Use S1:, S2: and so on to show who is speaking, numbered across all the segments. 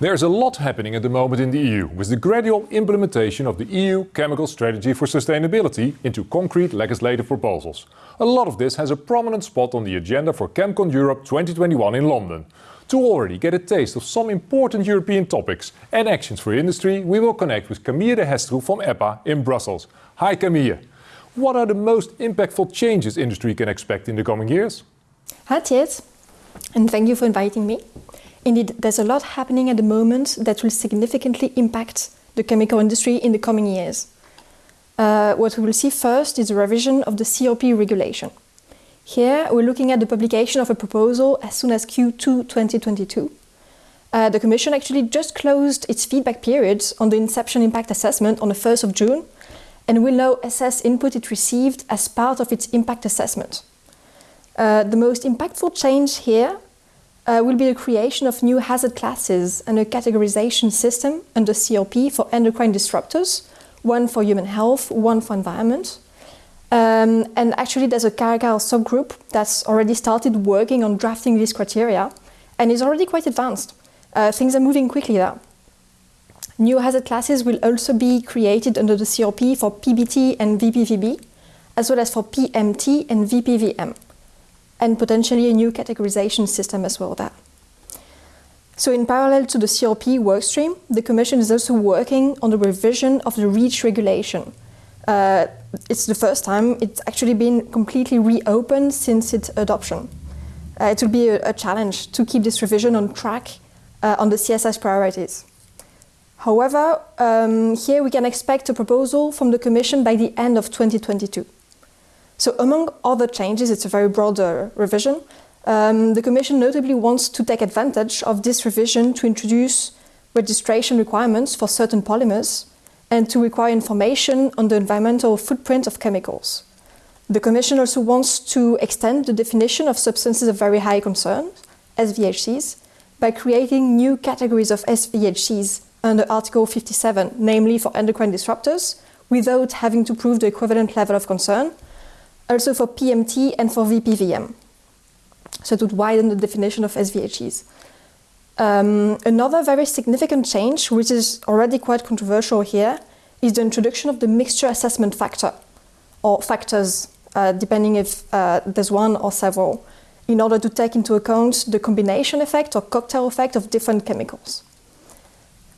S1: There's a lot happening at the moment in the EU with the gradual implementation of the EU Chemical Strategy for Sustainability into concrete legislative proposals. A lot of this has a prominent spot on the agenda for ChemCon Europe 2021 in London. To already get a taste of some important European topics and actions for industry, we will connect with Camille de Hestroe from EPA in Brussels. Hi Camille. What are the most impactful changes industry can expect in the coming years?
S2: Hi Tjeerd, and thank you for inviting me. Indeed, there's a lot happening at the moment that will significantly impact the chemical industry in the coming years. Uh, what we will see first is a revision of the CLP regulation. Here, we're looking at the publication of a proposal as soon as Q2 2022. Uh, the Commission actually just closed its feedback period on the Inception Impact Assessment on the 1st of June and will now assess input it received as part of its impact assessment. Uh, the most impactful change here uh, will be the creation of new hazard classes and a categorization system under CLP for endocrine disruptors, one for human health, one for environment. Um, and actually there's a CARACAL subgroup that's already started working on drafting these criteria and is already quite advanced. Uh, things are moving quickly there. New hazard classes will also be created under the CLP for PBT and VPVB, as well as for PMT and VPVM and potentially a new categorization system as well there. So in parallel to the CLP workstream, the Commission is also working on the revision of the REACH regulation. Uh, it's the first time it's actually been completely reopened since its adoption. Uh, it will be a, a, challenge to keep this revision on track uh, on the CSS priorities. However, um, here we can expect a proposal from the Commission by the end of 2022. So among other changes, it's a very broad uh, revision, um, the Commission notably wants to take advantage of this revision to introduce registration requirements for certain polymers and to require information on the environmental footprint of chemicals. The Commission also wants to extend the definition of substances of very high concern, SVHCs, by creating new categories of SVHCs under Article 57, namely for endocrine disruptors, without having to prove the equivalent level of concern, also for PMT and for VPVM. So it would widen the definition of SVHCs. Um, another very significant change, which is already quite controversial here, is the introduction of the mixture assessment factor, or factors, uh, depending if uh, there's one or several, in order to take into account the combination effect or cocktail effect of different chemicals.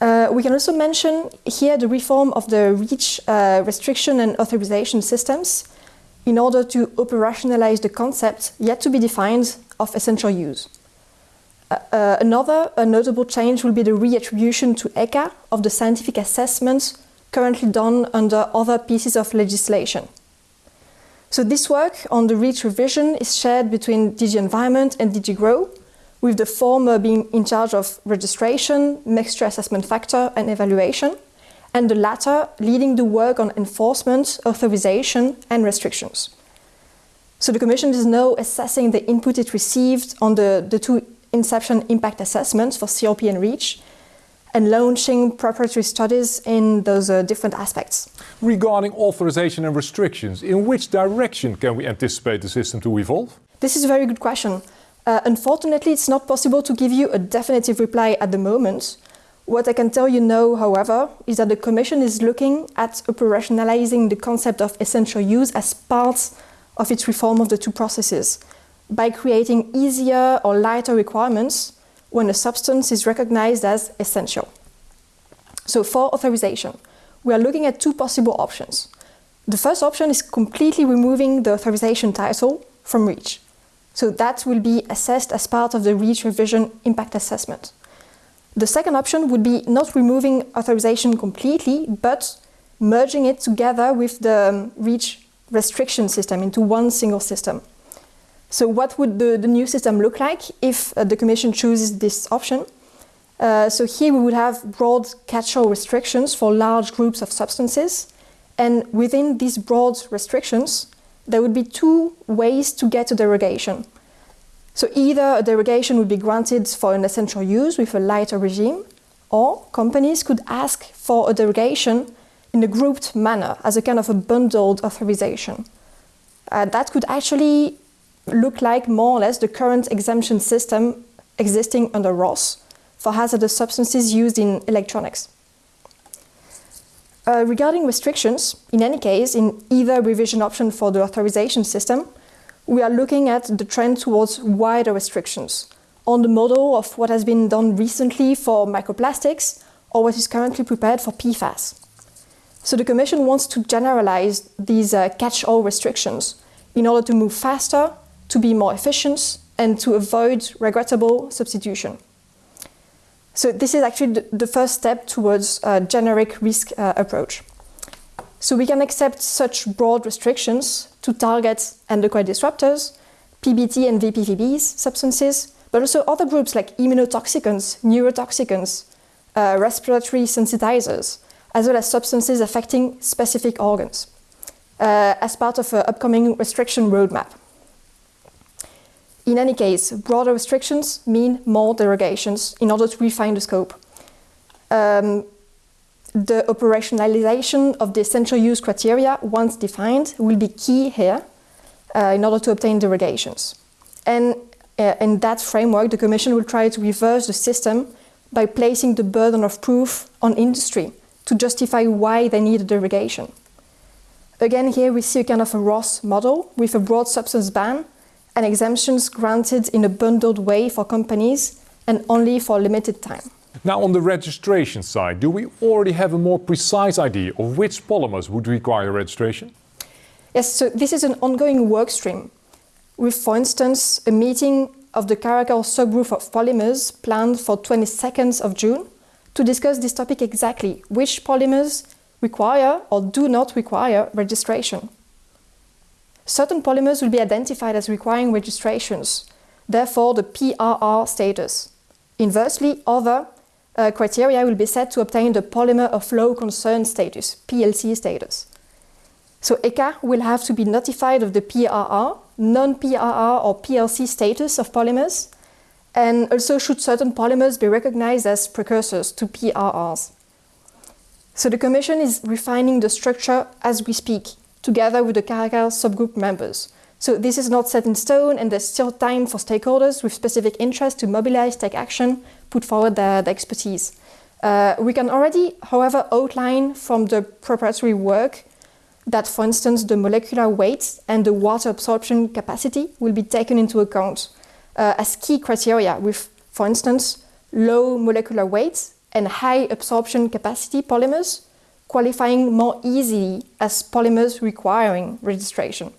S2: Uh, we can also mention here the reform of the REACH uh, restriction and authorization systems, in order to operationalize the concept yet to be defined of essential use. Uh, another notable change will be the reattribution to ECHA of the scientific assessments currently done under other pieces of legislation. So this work on the REACH revision is shared between DG Environment and DG GROW, with the former being in charge of registration, mixture assessment factor and evaluation, and the latter leading the work on enforcement, authorization and restrictions. So the Commission is now assessing the input it received on the, the two inception impact assessments for CLP and REACH and launching preparatory studies in those uh, different aspects.
S1: Regarding authorization and restrictions, in which direction can we anticipate the system to evolve?
S2: This is a very good question. Uh, unfortunately, it's not possible to give you a definitive reply at the moment, what I can tell you now, however, is that the Commission is looking at operationalizing the concept of essential use as part of its reform of the two processes by creating easier or lighter requirements when a substance is recognized as essential. So for authorization, we are looking at two possible options. The first option is completely removing the authorization title from REACH. So that will be assessed as part of the REACH revision impact assessment. The second option would be not removing authorization completely, but merging it together with the um, REACH restriction system into one single system. So what would the, the new system look like if uh, the Commission chooses this option? Uh, so here we would have broad catch-all restrictions for large groups of substances. And within these broad restrictions, there would be two ways to get a derogation. So either a derogation would be granted for an essential use with a lighter regime, or companies could ask for a derogation in a grouped manner as a kind of a bundled authorization. Uh, that could actually look like more or less the current exemption system existing under RoHS, for hazardous substances used in electronics. Uh, regarding restrictions, in any case, in either revision option for the authorization system, we are looking at the trend towards wider restrictions on the model of what has been done recently for microplastics or what is currently prepared for PFAS. So the Commission wants to generalize these uh, catch-all restrictions in order to move faster, to be more efficient, and to avoid regrettable substitution. So this is actually the first step towards a generic risk uh, approach. So we can accept such broad restrictions to target endocrine disruptors, PBT and VPVBs substances, but also other groups like immunotoxicants, neurotoxicants, uh, respiratory sensitizers, as well as substances affecting specific organs, uh, as part of an upcoming restriction roadmap. In any case, broader restrictions mean more derogations in order to refine the scope. Um, the operationalization of the essential use criteria, once defined, will be key here uh, in order to obtain derogations. And uh, in that framework, the Commission will try to reverse the system by placing the burden of proof on industry to justify why they need a derogation. Again, here we see a kind of a RoHS model with a broad substance ban and exemptions granted in a bundled way for companies and only for a limited time.
S1: Now on the registration side, do we already have a more precise idea of which polymers would require registration?
S2: Yes, so this is an ongoing work stream with, for instance, a meeting of the Caracal subgroup of polymers planned for 22nd of June to discuss this topic exactly, which polymers require or do not require registration. Certain polymers will be identified as requiring registrations, therefore the PRR status. Inversely, other uh, criteria will be set to obtain the polymer of low concern status, PLC status. So ECHA will have to be notified of the PRR, non-PRR or PLC status of polymers, and also should certain polymers be recognized as precursors to PRRs. So the Commission is refining the structure as we speak, together with the Caracal subgroup members. So this is not set in stone and there's still time for stakeholders with specific interests to mobilize, take action, put forward their, their expertise. Uh, we can already, however, outline from the preparatory work that, for instance, the molecular weight and the water absorption capacity will be taken into account uh, as key criteria with, for instance, low molecular weight and high absorption capacity polymers qualifying more easily as polymers requiring registration.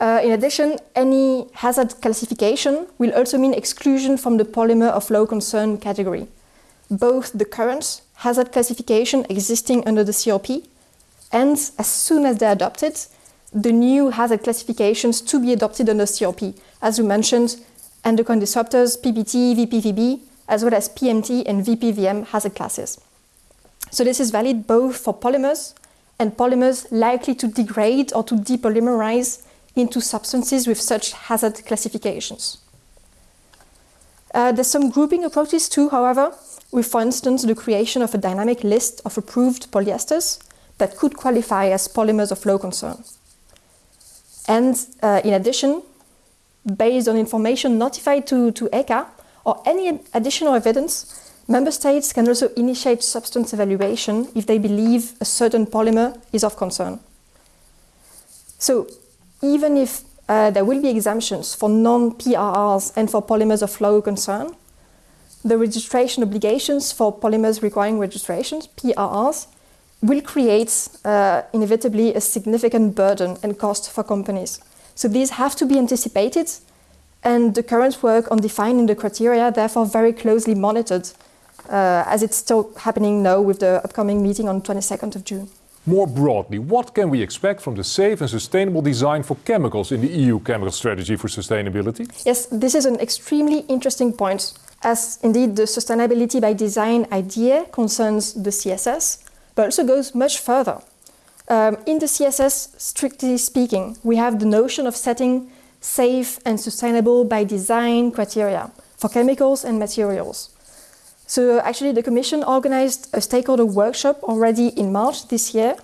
S2: Uh, in addition, any hazard classification will also mean exclusion from the polymer of low concern category. Both the current hazard classification existing under the CLP and, as soon as they're adopted, the new hazard classifications to be adopted under CLP, as we mentioned, endocrine disruptors, PBT, VPVB, as well as PMT and VPVM hazard classes. So this is valid both for polymers and polymers likely to degrade or to depolymerize into substances with such hazard classifications. Uh, there's some grouping approaches too, however, with, for instance, the creation of a dynamic list of approved polyesters that could qualify as polymers of low concern. And uh, in addition, based on information notified to, to ECHA or any additional evidence, Member States can also initiate substance evaluation if they believe a certain polymer is of concern. So even if uh, there will be exemptions for non-PRRs and for polymers of low concern, the registration obligations for polymers requiring registrations, PRRs, will create uh, inevitably a significant burden and cost for companies. So these have to be anticipated and the current work on defining the criteria therefore very closely monitored uh, as it's still happening now with the upcoming meeting on 22nd of June.
S1: More broadly, what can we expect from the safe and sustainable design for chemicals in the EU Chemical Strategy for Sustainability?
S2: Yes, this is an extremely interesting point, as indeed the sustainability by design idea concerns the CSS, but also goes much further. Um, in the CSS, strictly speaking, we have the notion of setting safe and sustainable by design criteria for chemicals and materials. So actually the Commission organized a stakeholder workshop already in March this year.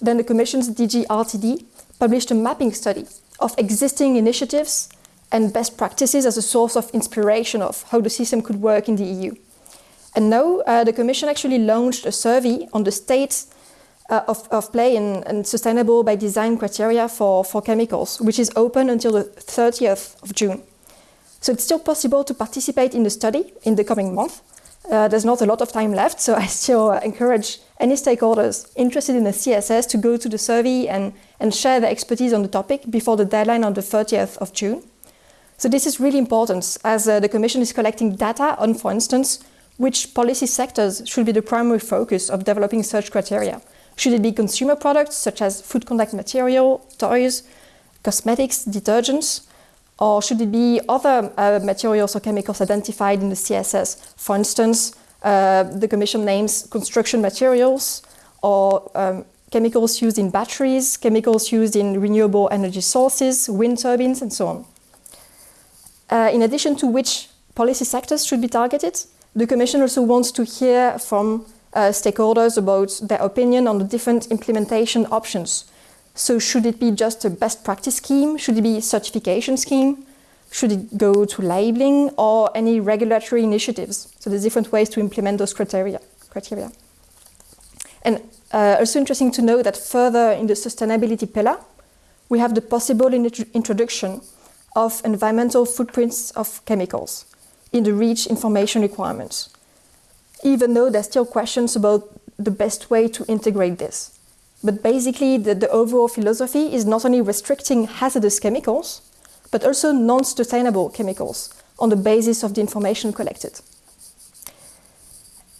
S2: Then the Commission's DG RTD published a mapping study of existing initiatives and best practices as a source of inspiration of how the system could work in the EU. And now uh, the Commission actually launched a survey on the state uh, of, of, play and, and, sustainable by design criteria for, for chemicals, which is open until the 30th of June. So it's still possible to participate in the study in the coming month. Uh, there's not a lot of time left, so I still encourage any stakeholders interested in the CSS to go to the survey and, and share their expertise on the topic before the deadline on the 30th of June. So this is really important as uh, the Commission is collecting data on, for instance, which policy sectors should be the primary focus of developing such criteria. Should it be consumer products such as food contact material, toys, cosmetics, detergents, or should it be other uh, materials or chemicals identified in the CSS? For instance, uh, the Commission names construction materials or um, chemicals used in batteries, chemicals used in renewable energy sources, wind turbines, and so on. Uh, in addition to which policy sectors should be targeted, the Commission also wants to hear from uh, stakeholders about their opinion on the different implementation options. So should it be just a best practice scheme? Should it be a certification scheme? Should it go to labeling or any regulatory initiatives? So there's different ways to implement those criteria. criteria. And uh, also interesting to know that further in the sustainability pillar, we have the possible introduction of environmental footprints of chemicals in the REACH information requirements, even though there's still questions about the best way to integrate this. But basically, the, the overall philosophy is not only restricting hazardous chemicals, but also non-sustainable chemicals on the basis of the information collected.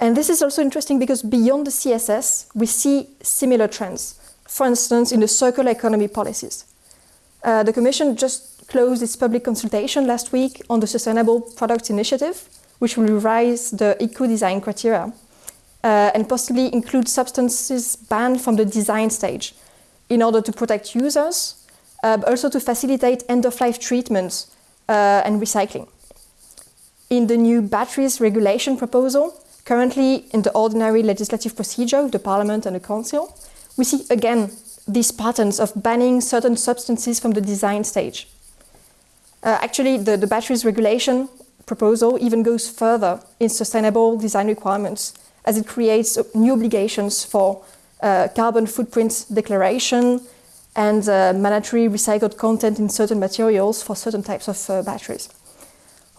S2: And this is also interesting because beyond the CSS, we see similar trends, for instance, in the circular economy policies. Uh, the Commission just closed its public consultation last week on the Sustainable Products Initiative, which will revise the eco-design criteria uh, and possibly include substances banned from the design stage in order to protect users, uh, but also to facilitate end-of-life treatments uh, and recycling. In the new batteries regulation proposal, currently in the ordinary legislative procedure of the Parliament and the Council, we see again these patterns of banning certain substances from the design stage. Uh, actually, the, the batteries regulation proposal even goes further in sustainable design requirements as it creates new obligations for uh, carbon footprint declaration and uh, mandatory recycled content in certain materials for certain types of uh, batteries.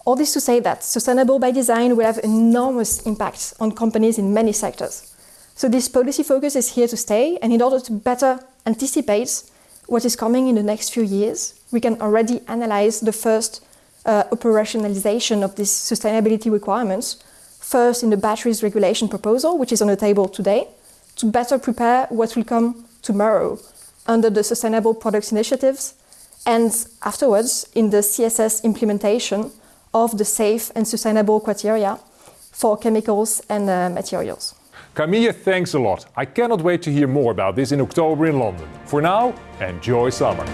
S2: All this to say that sustainable by design will have enormous impact on companies in many sectors. So this policy focus is here to stay, and in order to better anticipate what is coming in the next few years, we can already analyze the first uh, operationalization of these sustainability requirements, first in the batteries regulation proposal, which is on the table today, to better prepare what will come tomorrow under the Sustainable Products Initiatives, and afterwards in the CSS implementation of the safe and sustainable criteria for chemicals and uh, materials.
S1: Camille, thanks a lot. I cannot wait to hear more about this in October in London. For now, enjoy summer.